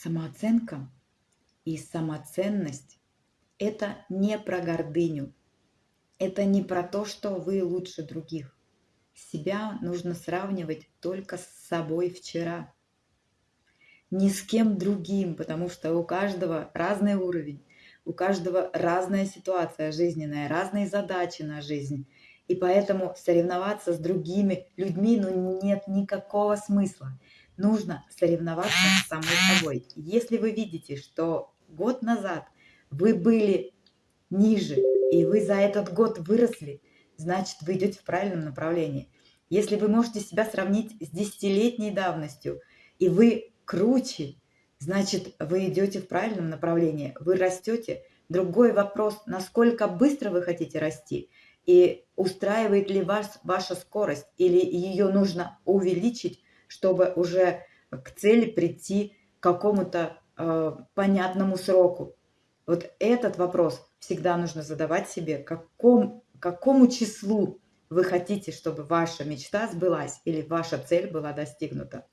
Самооценка и самоценность– это не про гордыню, это не про то, что вы лучше других. Себя нужно сравнивать только с собой вчера, ни с кем другим, потому что у каждого разный уровень, у каждого разная ситуация жизненная, разные задачи на жизнь. И поэтому соревноваться с другими людьми ну, нет никакого смысла нужно соревноваться с самой собой. Если вы видите, что год назад вы были ниже, и вы за этот год выросли, значит, вы идете в правильном направлении. Если вы можете себя сравнить с десятилетней давностью, и вы круче, значит, вы идете в правильном направлении, вы растете. Другой вопрос, насколько быстро вы хотите расти, и устраивает ли вас ваша скорость, или ее нужно увеличить, чтобы уже к цели прийти к какому-то э, понятному сроку. Вот этот вопрос всегда нужно задавать себе, каком, какому числу вы хотите, чтобы ваша мечта сбылась или ваша цель была достигнута.